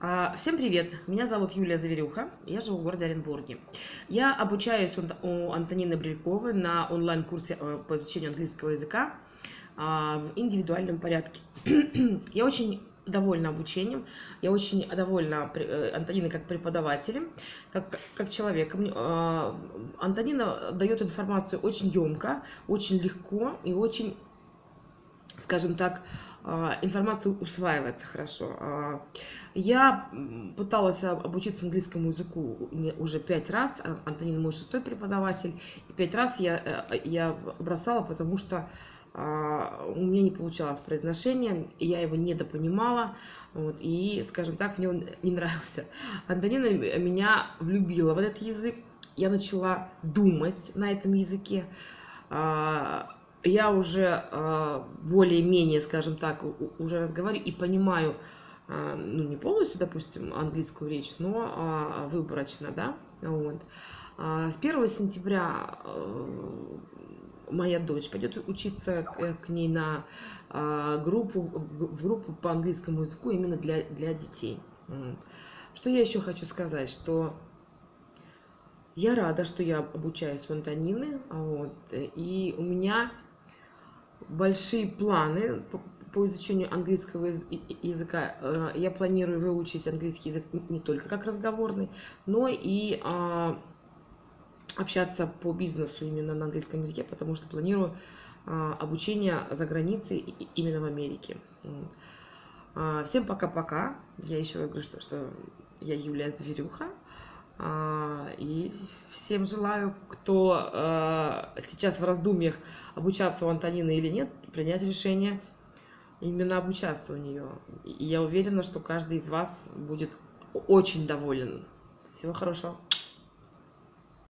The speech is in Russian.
А, Всем привет! Меня зовут Юлия Заверюха, я живу в городе Оренбурге. Я обучаюсь у Антонины Брильковой на онлайн-курсе э, по изучению английского языка а, в индивидуальном порядке. Я очень довольна обучением, я очень довольна э, Антониной как преподавателем, как, как человеком. А, Антонина дает информацию очень емко, очень легко и очень, скажем так, а, информация усваивается хорошо. А, я пыталась обучиться английскому языку уже пять раз. А, Антонин мой шестой преподаватель. И пять раз я, э, я бросала, потому что у меня не получалось произношение, я его недопонимала, вот, и, скажем так, мне он не нравился. Антонина меня влюбила в этот язык, я начала думать на этом языке, я уже э, более-менее, скажем так, уже разговариваю и понимаю, э, ну, не полностью, допустим, английскую речь, но э, выборочно, да, вот. С 1 сентября моя дочь пойдет учиться к, к ней на группу, в группу по английскому языку именно для, для детей. Что я еще хочу сказать, что я рада, что я обучаюсь у Антонины, вот, и у меня большие планы по изучению английского языка. Э, я планирую выучить английский язык не только как разговорный, но и а, общаться по бизнесу именно на английском языке, потому что планирую а, обучение за границей именно в Америке. А, всем пока-пока. Я еще говорю, что, что я Юлия Зверюха. А, и всем желаю, кто а, сейчас в раздумьях обучаться у Антонины или нет, принять решение именно обучаться у нее. И я уверена, что каждый из вас будет очень доволен. Всего хорошего.